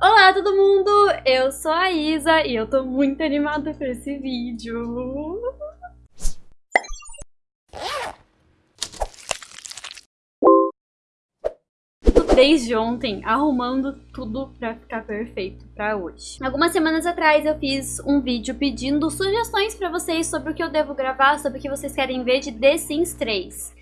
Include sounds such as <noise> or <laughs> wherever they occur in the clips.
Olá todo mundo, eu sou a Isa e eu tô muito animada por esse vídeo. desde ontem arrumando tudo pra ficar perfeito pra hoje. Algumas semanas atrás eu fiz um vídeo pedindo sugestões pra vocês sobre o que eu devo gravar, sobre o que vocês querem ver de The Sims 3.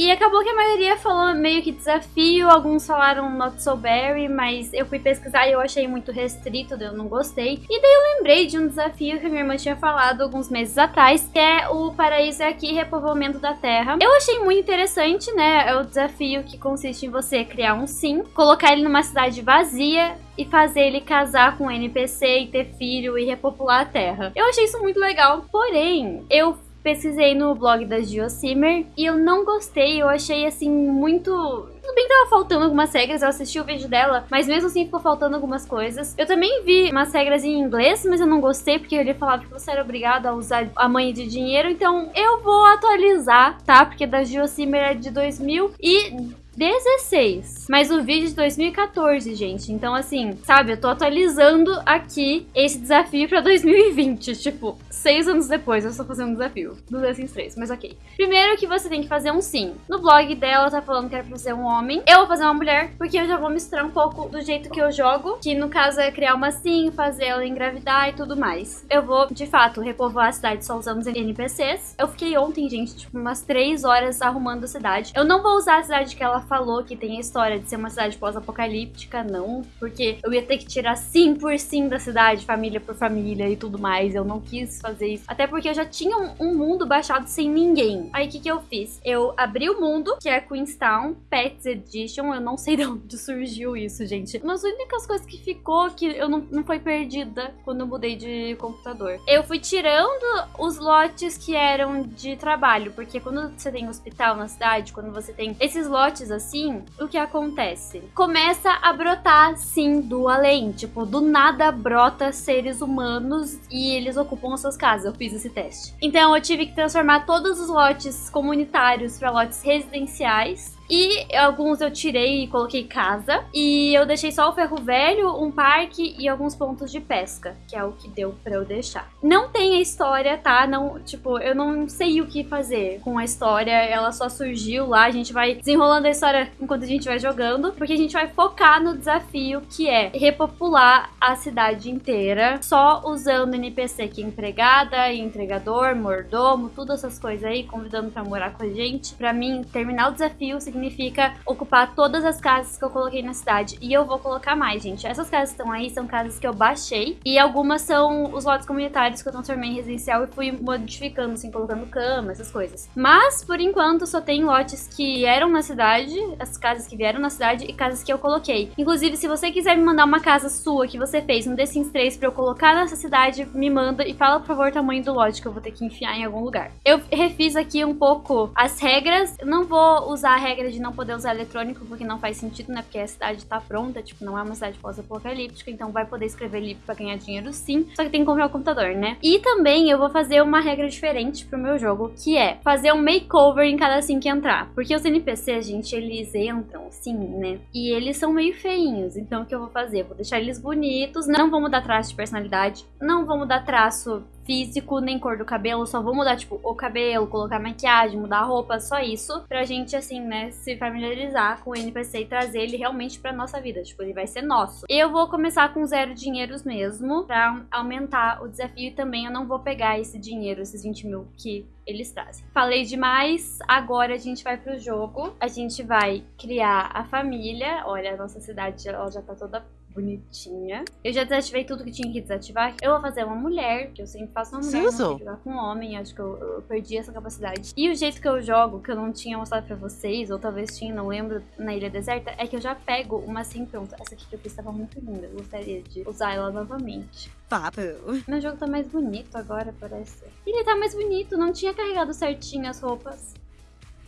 E acabou que a maioria falou meio que desafio, alguns falaram not so berry, mas eu fui pesquisar e eu achei muito restrito, eu não gostei. E daí eu lembrei de um desafio que a minha irmã tinha falado alguns meses atrás, que é o Paraíso é Aqui, Repovoamento da Terra. Eu achei muito interessante, né? É o desafio que consiste em você criar um sim, colocar ele numa cidade vazia e fazer ele casar com um NPC e ter filho e repopular a Terra. Eu achei isso muito legal, porém, eu pesquisei no blog da Geosimer e eu não gostei, eu achei assim muito... Tudo bem que tava faltando algumas regras, eu assisti o vídeo dela, mas mesmo assim ficou faltando algumas coisas. Eu também vi umas regras em inglês, mas eu não gostei porque ele falava que você era obrigado a usar a mãe de dinheiro, então eu vou atualizar, tá? Porque da Geosimer é de 2000 e 16. Mas o vídeo de 2014, gente. Então, assim, sabe, eu tô atualizando aqui esse desafio pra 2020. <laughs> Tipo, seis anos depois eu estou fazendo um desafio do Sims 3, mas ok. Primeiro que você tem que fazer um sim. No blog dela tá falando que era pra ser um homem. Eu vou fazer uma mulher, porque eu já vou misturar um pouco do jeito que eu jogo, que no caso é criar uma sim, fazer ela engravidar e tudo mais. Eu vou, de fato, repovoar a cidade só usando os NPCs. Eu fiquei ontem, gente, tipo, umas três horas arrumando a cidade. Eu não vou usar a cidade que ela falou que tem a história de ser uma cidade pós-apocalíptica, não. Porque eu ia ter que tirar sim por sim da cidade, família por família e tudo mais. Eu não quis fazer isso. Até porque eu já tinha um, um mundo baixado sem ninguém. Aí o que, que eu fiz? Eu abri o mundo, que é Queenstown Pets Edition. Eu não sei <laughs> de onde surgiu isso, gente. Uma das únicas coisas que ficou que eu não, não foi perdida quando eu mudei de computador. Eu fui tirando os lotes que eram de trabalho, porque quando você tem hospital na cidade, quando você tem esses lotes assim, o que acontece? Começa a brotar, sim, do além. Tipo, do nada brota seres humanos e eles ocupam as suas casas. Eu fiz esse teste. Então eu tive que transformar todos os lotes comunitários para lotes residenciais e alguns eu tirei e coloquei casa. E eu deixei só o ferro velho, um parque e alguns pontos de pesca, que é o que deu pra eu deixar. Não tem a história, tá? Não, tipo, eu não sei o que fazer com a história. Ela só surgiu lá. A gente vai desenrolando a história enquanto a gente vai jogando. Porque a gente vai focar no desafio que é repopular a cidade inteira. Só usando NPC que é empregada, entregador, mordomo, todas essas coisas aí, convidando pra morar com a gente. Pra mim, terminar o desafio significa significa ocupar todas as casas que eu coloquei na cidade. E eu vou colocar mais, gente. Essas casas estão aí são casas que eu baixei. E algumas são os lotes comunitários que eu transformei em residencial e fui modificando, assim, colocando cama, essas coisas. Mas, por enquanto, só tem lotes que eram na cidade, as casas que vieram na cidade e casas que eu coloquei. Inclusive, se você quiser me mandar uma casa sua que você fez no The Sims 3 pra eu colocar nessa cidade, me manda e fala, por favor, o tamanho do lote que eu vou ter que enfiar em algum lugar. Eu refiz aqui um pouco as regras. Eu não vou usar a regra de não poder usar eletrônico, porque não faz sentido, né? Porque a cidade tá pronta, tipo, não é uma cidade pós-apocalíptica, então vai poder escrever livro pra ganhar dinheiro sim, só que tem que comprar o computador, né? E também eu vou fazer uma regra diferente pro meu jogo, que é fazer um makeover em cada sim que entrar. Porque os NPCs, gente, eles entram sim, né? E eles são meio feinhos, então o que eu vou fazer? Vou deixar eles bonitos, não vou mudar traço de personalidade, não vou mudar traço físico, nem cor do cabelo, só vou mudar, tipo, o cabelo, colocar maquiagem, mudar a roupa, só isso, pra gente, assim, né, se familiarizar com o NPC e trazer ele realmente pra nossa vida, tipo, ele vai ser nosso. Eu vou começar com zero dinheiros mesmo, pra aumentar o desafio e também eu não vou pegar esse dinheiro, esses 20 mil que eles trazem. Falei demais, agora a gente vai pro jogo, a gente vai criar a família, olha, a nossa cidade ela já tá toda bonitinha. Eu já desativei tudo que tinha que desativar. Eu vou fazer uma mulher, que eu sempre faço uma mulher, não jogar com um homem. Acho que eu, eu, perdi essa capacidade. E o jeito que eu jogo, que eu não tinha mostrado pra vocês, ou talvez tinha, não lembro, na Ilha Deserta, é que eu já pego uma assim pronta. Essa aqui que eu fiz estava muito linda. Eu gostaria de usar ela novamente. Papo. Meu jogo tá mais bonito agora, parece. Ele tá mais bonito, não tinha carregado certinho as roupas.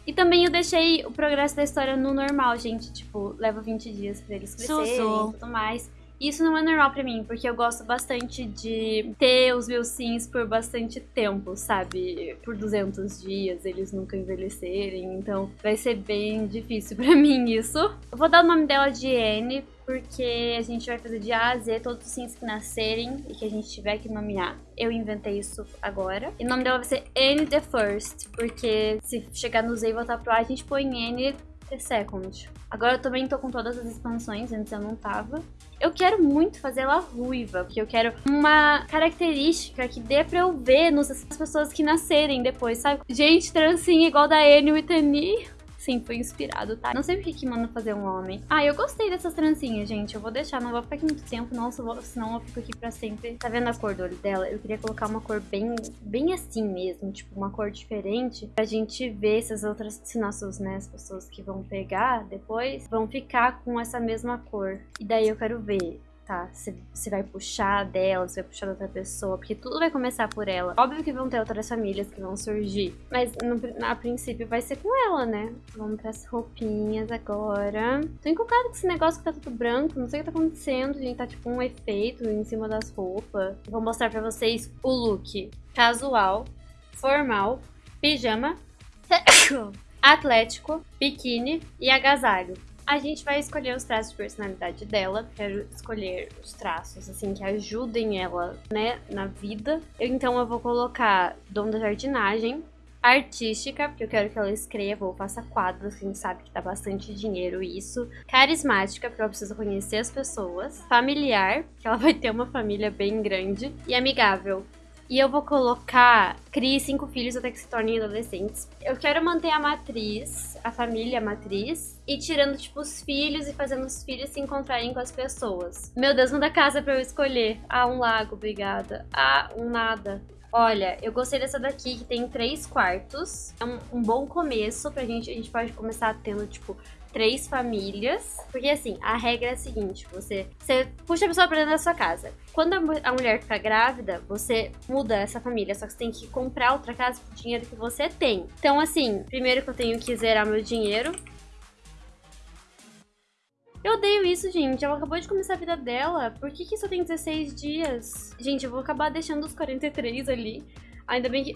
E também eu deixei o progresso da história no normal, gente. Tipo, leva 20 dias pra eles crescerem e tudo mais. Isso não é normal pra mim, porque eu gosto bastante de ter os meus sims por bastante tempo, sabe? Por 200 dias, eles nunca envelhecerem, então vai ser bem difícil <laughs> pra mim isso. Eu vou dar o nome dela de Anne, porque a gente vai fazer de A a Z todos os sims que nascerem e que a gente tiver que nomear. Eu inventei isso agora. E o nome dela vai ser Anne the First, porque se chegar no Z e voltar pro A, a gente põe Anne the Second. Agora eu também tô com todas as expansões, antes eu não tava. Eu quero muito fazer ela ruiva, porque eu quero uma característica que dê pra eu ver nas pessoas que nascerem depois, sabe? Gente, trancinha igual da Anne Whitney. Sim, foi inspirado, tá? Não sei por que manda fazer um homem. Ah, eu gostei dessas trancinhas, gente. Eu vou deixar, não vou ficar aqui muito tempo, não, senão eu fico aqui pra sempre. Tá vendo a cor do olho dela? Eu queria colocar uma cor bem, bem assim mesmo, tipo, uma cor diferente, pra gente ver se as outras, se nossos, né, as pessoas que vão pegar depois, vão ficar com essa mesma cor. E daí eu quero ver tá? Você vai puxar dela, você vai puxar da outra pessoa, porque tudo vai começar por ela. Óbvio que vão ter outras famílias que vão surgir, mas no, a princípio vai ser com ela, né? Vamos pras roupinhas agora. Tô encucada com esse negócio que tá tudo branco, não sei o que tá acontecendo, gente. Tá tipo um efeito em cima das roupas. Vou mostrar pra vocês o look casual, formal, pijama, <coughs> atlético, biquíni e agasalho. A gente vai escolher os traços de personalidade dela. Quero escolher os traços, assim, que ajudem ela, né, na vida. Então eu vou colocar dom da jardinagem, artística, porque eu quero que ela escreva ou faça quadros, que a gente sabe que dá bastante dinheiro isso. Carismática, porque ela precisa conhecer as pessoas. Familiar, que ela <laughs> vai ter uma família bem grande. E amigável, e eu vou colocar crie cinco filhos até que se tornem adolescentes. Eu quero manter a matriz, a família matriz, e tirando, tipo, os filhos e fazendo os filhos se encontrarem com as pessoas. Meu Deus, manda casa pra eu escolher. Ah, um lago, obrigada. Ah, um nada. Olha, eu gostei dessa daqui, que tem três quartos. É um, um, bom começo pra gente. A gente pode começar tendo, tipo, três famílias. Porque assim, a regra é a seguinte: você, você puxa a pessoa pra dentro da sua casa. Quando a, a mulher fica grávida, você muda essa família. Só que você tem que comprar outra casa com o dinheiro que você tem. Então, assim, primeiro que eu tenho que zerar meu dinheiro. Eu odeio isso, gente. Ela acabou de começar a vida dela. Por que, que só tem 16 dias? Gente, eu vou acabar deixando os 43 ali. Ainda bem que...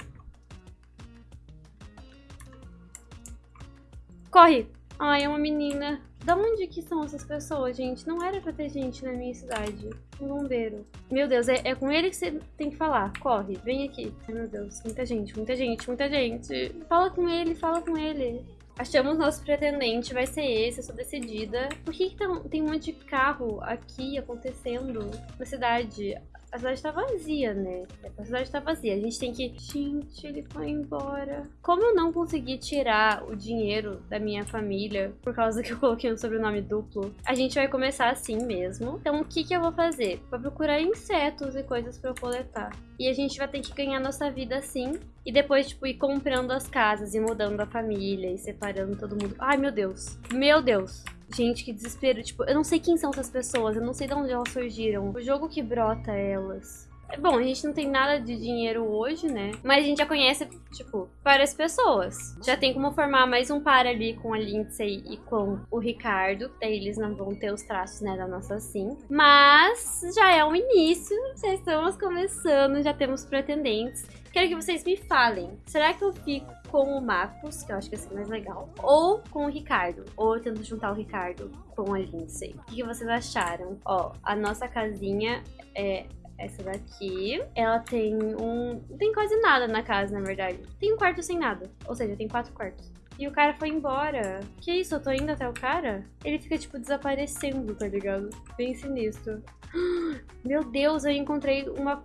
Corre! Ai, é uma menina. Da onde que são essas pessoas, gente? Não era pra ter gente na minha cidade. Um bombeiro. Meu Deus, é, é com ele que você tem que falar. Corre, vem aqui. Ai, meu Deus, muita gente, muita gente, muita gente. Fala com ele, fala com ele. Achamos nosso pretendente, vai ser esse, eu sou decidida. Por que, que tem um monte de carro aqui acontecendo na cidade? A cidade tá vazia, né? A cidade tá vazia. A gente tem que. Gente, ele foi embora. Como eu não consegui tirar o dinheiro da minha família por causa que eu coloquei um sobrenome duplo, a gente vai começar assim mesmo. Então, o que, que eu vou fazer? Vou procurar insetos e coisas pra eu coletar. E a gente vai ter que ganhar nossa vida assim. E depois, tipo, ir comprando as casas e mudando a família e separando todo mundo. Ai, meu Deus. Meu Deus. Gente, que desespero. Tipo, eu não sei quem são essas pessoas, eu não sei de onde elas surgiram. O jogo que brota elas. É bom, a gente não tem nada de dinheiro hoje, né? Mas a gente já conhece, tipo, várias pessoas. Já tem como formar mais um par ali com a Lindsay e com o Ricardo. Daí eles não vão ter os traços, né, da nossa sim. Mas já é o início, já estamos começando, já temos pretendentes. Quero que vocês me falem. Será que eu fico com o Marcos, que eu acho que vai ser mais legal, ou com o Ricardo, ou eu tento juntar o Ricardo com a Lindsay. O que vocês acharam? Ó, a nossa casinha é essa daqui. Ela tem um... Não tem quase nada na casa, na verdade. Tem um quarto sem nada. Ou seja, tem quatro quartos. E o cara foi embora. Que isso? Eu tô indo até o cara? Ele fica, tipo, desaparecendo, tá ligado? Bem sinistro. <gasps> Meu Deus, eu encontrei uma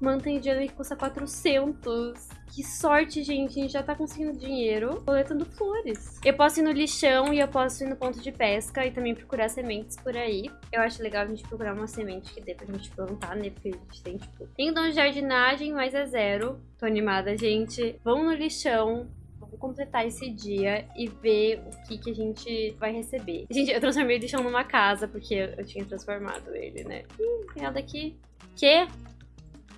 manta indiana que custa 400. Que sorte, gente. A gente já tá conseguindo dinheiro coletando flores. Eu posso ir no lixão e eu posso ir no ponto de pesca e também procurar sementes por aí. Eu acho legal a gente procurar uma semente que dê pra gente plantar, né? Porque a gente tem, tipo... Tem dom de jardinagem, mas é zero. Tô animada, gente. Vamos no lixão completar esse dia e ver o que, que a gente vai receber. Gente, eu transformei o lixão numa casa, porque eu tinha transformado ele, né? Ih, tem nada aqui. Que?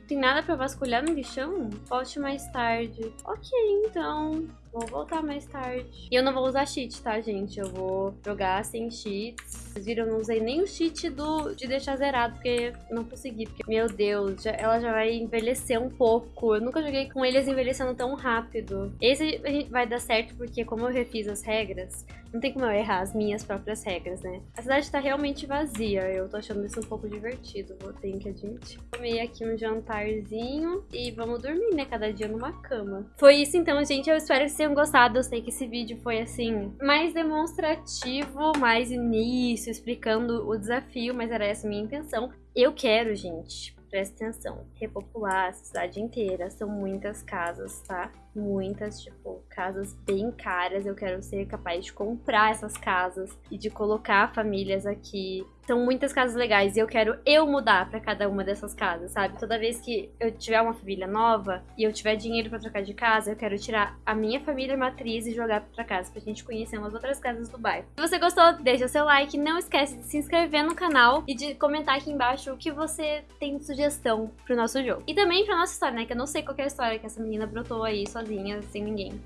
Tem nada pra vasculhar no lixão? Volte mais tarde. Ok, então. Vou voltar mais tarde. E eu não vou usar cheat, tá, gente? Eu vou jogar sem cheats. Vocês viram, eu não usei nem o cheat do, de deixar zerado, porque não consegui. Porque, meu Deus, já, ela já vai envelhecer um pouco. Eu nunca joguei com eles envelhecendo tão rápido. Esse vai dar certo porque, como eu refiz as regras, não tem como eu errar as minhas próprias regras, né? A cidade tá realmente vazia. Eu tô achando isso um pouco divertido, vou ter que admitir. Tomei aqui um jantarzinho e vamos dormir, né? Cada dia numa cama. Foi isso então, gente. Eu espero que vocês tenham gostado. Eu sei que esse vídeo foi, assim, mais demonstrativo, mais início, explicando o desafio, mas era essa a minha intenção. Eu quero, gente, presta atenção, repopular a cidade inteira. São muitas casas, tá? Muitas, tipo, casas bem caras. Eu quero ser capaz de comprar essas casas e de colocar famílias aqui são muitas casas legais e eu quero eu mudar para cada uma dessas casas, sabe? Toda vez que eu tiver uma família nova e eu tiver dinheiro para trocar de casa, eu quero tirar a minha família matriz e jogar para casa pra gente conhecer umas outras casas do bairro. Se você gostou, deixa o seu like, não esquece de se inscrever no canal e de comentar aqui embaixo o que você tem de sugestão pro nosso jogo. E também pra nossa história, né? Que eu não sei qual é a história que essa menina brotou aí sozinha, sem ninguém.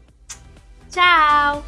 Tchau!